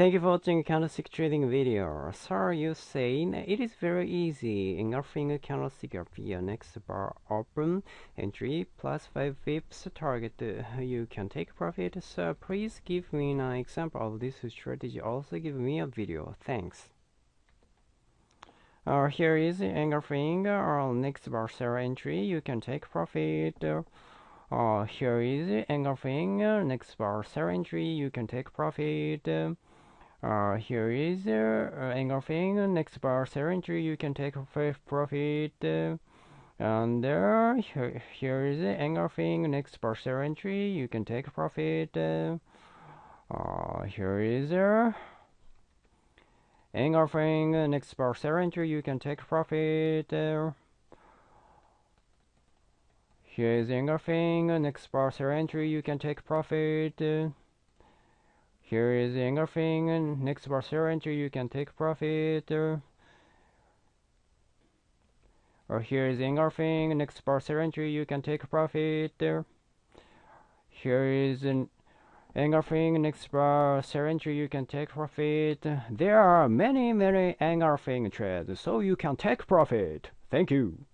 Thank you for watching candlestick trading video. Sir, you saying it is very easy. Engulfing a candlestick via next bar open entry plus 5 pips target. You can take profit. So please give me an example of this strategy. Also give me a video. Thanks. Uh, here is engulfing or next bar sell entry. You can take profit. Uh, here is engulfing next bar sell entry. You can take profit. Uh, here is uh, engulfing next bar entry. You can take profit. Uh, and there, here, here is engulfing next bar entry. You can take profit. Uh, here is uh, engulfing next bar entry. You can take profit. Uh, here is engulfing next bar entry. You can take profit. Here is engulfing next bar entry. You can take profit. Or, here is engulfing next bar entry. You can take profit. Here is an engulfing next bar entry. You can take profit. There are many many engulfing trades so you can take profit. Thank you